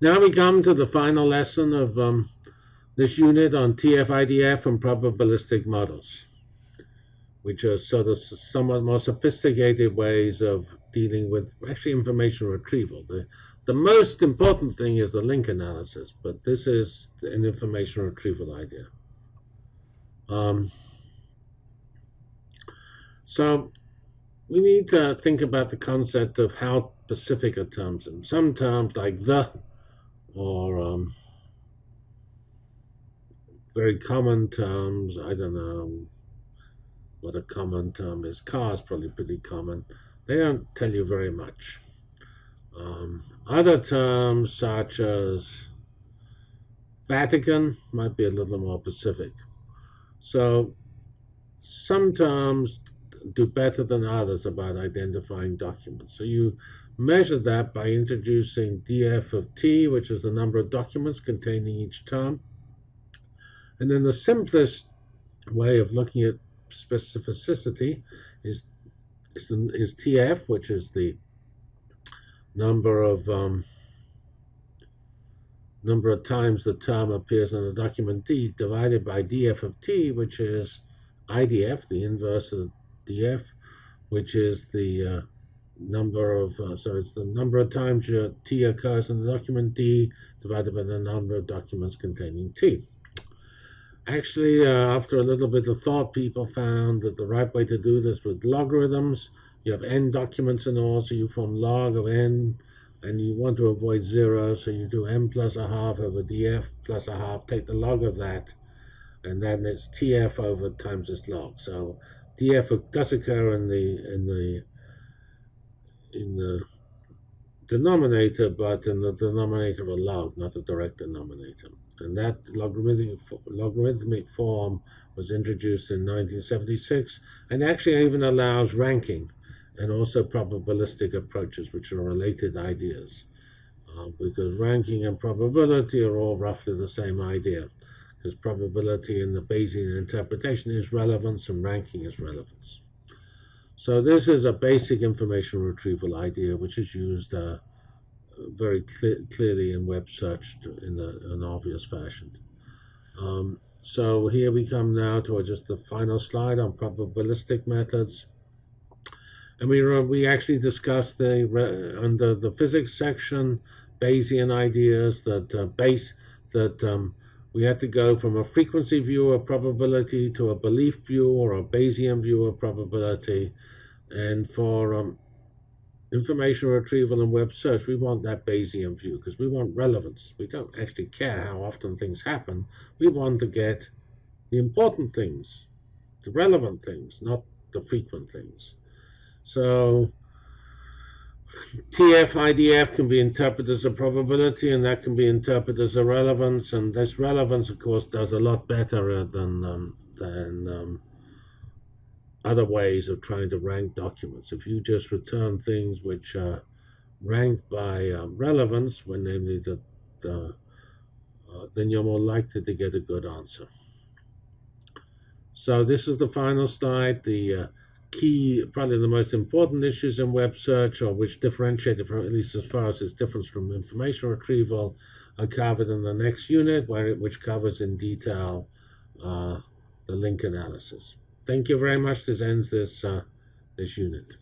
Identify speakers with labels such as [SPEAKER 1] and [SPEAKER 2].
[SPEAKER 1] Now we come to the final lesson of um, this unit on TF-IDF and probabilistic models, which are sort of somewhat more sophisticated ways of dealing with actually information retrieval. The, the most important thing is the link analysis, but this is an information retrieval idea. Um, so we need to think about the concept of how specific are terms. And some terms like the or um, very common terms. I don't know what a common term is. Cars probably pretty common. They don't tell you very much. Um, other terms such as Vatican might be a little more specific. So some terms do better than others about identifying documents. So you measure that by introducing df of t, which is the number of documents containing each term. And then the simplest way of looking at specificity is, is, is tf, which is the number of um, number of times the term appears in the document D divided by df of t, which is IDF, the inverse of df, which is the uh, number of, uh, so it's the number of times your T occurs in the document D divided by the number of documents containing T. Actually, uh, after a little bit of thought, people found that the right way to do this with logarithms, you have n documents in all, so you form log of n, and you want to avoid zero, so you do n plus a half over df plus a half, take the log of that, and then it's tf over times this log. So df does occur in the in the in the denominator, but in the denominator of a log, not a direct denominator. And that logarithmic, logarithmic form was introduced in 1976 and actually even allows ranking and also probabilistic approaches, which are related ideas. Uh, because ranking and probability are all roughly the same idea. Because probability in the Bayesian interpretation is relevance and ranking is relevance. So this is a basic information retrieval idea which is used uh, very clearly in web search in a, an obvious fashion. Um, so here we come now to just the final slide on probabilistic methods. And we, we actually discussed the under the physics section Bayesian ideas that uh, base that um, we had to go from a frequency view of probability to a belief view or a Bayesian view of probability. And for um, information retrieval and web search, we want that Bayesian view because we want relevance. We don't actually care how often things happen. We want to get the important things, the relevant things, not the frequent things. So TF IDF can be interpreted as a probability, and that can be interpreted as a relevance. And this relevance, of course, does a lot better than um, than um, other ways of trying to rank documents. If you just return things which are ranked by uh, relevance, when namely the, the uh, then you're more likely to get a good answer. So this is the final slide. The uh, key, probably the most important issues in web search, or which differentiate it from, at least as far as its difference from information retrieval, are covered in the next unit, where it, which covers in detail uh, the link analysis. Thank you very much. This ends this uh, this unit.